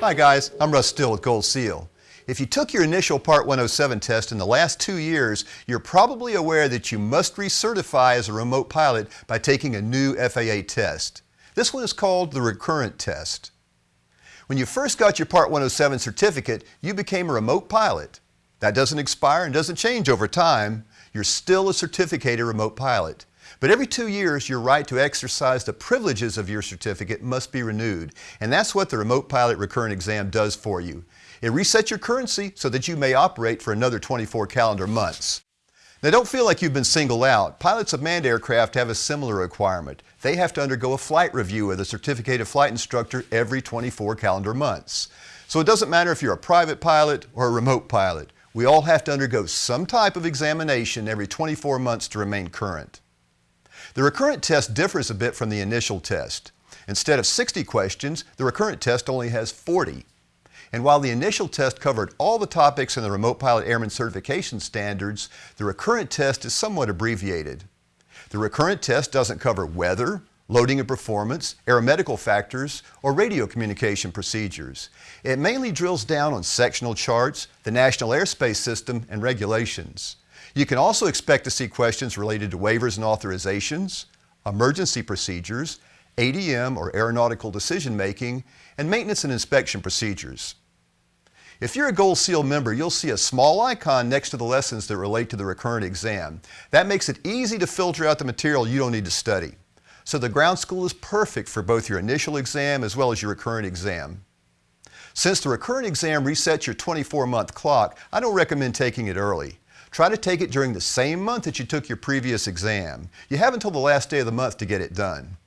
Hi guys, I'm Russ Still with Gold Seal. If you took your initial Part 107 test in the last two years, you're probably aware that you must recertify as a remote pilot by taking a new FAA test. This one is called the recurrent test. When you first got your Part 107 certificate, you became a remote pilot. That doesn't expire and doesn't change over time. You're still a certificated remote pilot. But every two years, your right to exercise the privileges of your certificate must be renewed. And that's what the Remote Pilot Recurrent Exam does for you. It resets your currency so that you may operate for another 24 calendar months. Now don't feel like you've been singled out. Pilots of manned aircraft have a similar requirement. They have to undergo a flight review with a certificated flight instructor every 24 calendar months. So it doesn't matter if you're a private pilot or a remote pilot. We all have to undergo some type of examination every 24 months to remain current. The recurrent test differs a bit from the initial test. Instead of 60 questions, the recurrent test only has 40. And while the initial test covered all the topics in the Remote Pilot Airman Certification Standards, the recurrent test is somewhat abbreviated. The recurrent test doesn't cover weather, loading and performance, aeromedical factors, or radio communication procedures. It mainly drills down on sectional charts, the National Airspace System, and regulations. You can also expect to see questions related to waivers and authorizations, emergency procedures, ADM or aeronautical decision making, and maintenance and inspection procedures. If you're a Gold Seal member, you'll see a small icon next to the lessons that relate to the recurrent exam. That makes it easy to filter out the material you don't need to study. So the ground school is perfect for both your initial exam as well as your recurrent exam. Since the recurrent exam resets your 24-month clock, I don't recommend taking it early. Try to take it during the same month that you took your previous exam. You have until the last day of the month to get it done.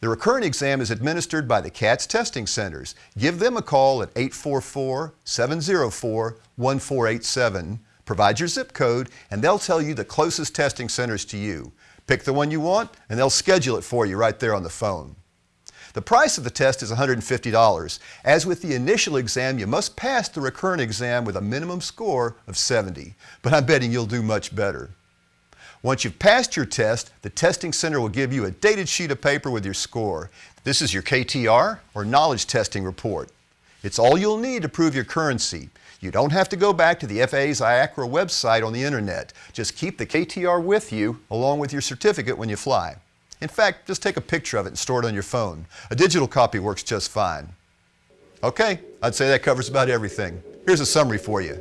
The recurrent exam is administered by the CATS testing centers. Give them a call at 844-704-1487. Provide your zip code and they'll tell you the closest testing centers to you. Pick the one you want and they'll schedule it for you right there on the phone. The price of the test is $150. As with the initial exam, you must pass the recurrent exam with a minimum score of 70, but I'm betting you'll do much better. Once you've passed your test, the testing center will give you a dated sheet of paper with your score. This is your KTR, or Knowledge Testing Report. It's all you'll need to prove your currency. You don't have to go back to the FAA's IACRA website on the internet. Just keep the KTR with you along with your certificate when you fly. In fact, just take a picture of it and store it on your phone. A digital copy works just fine. Okay, I'd say that covers about everything. Here's a summary for you.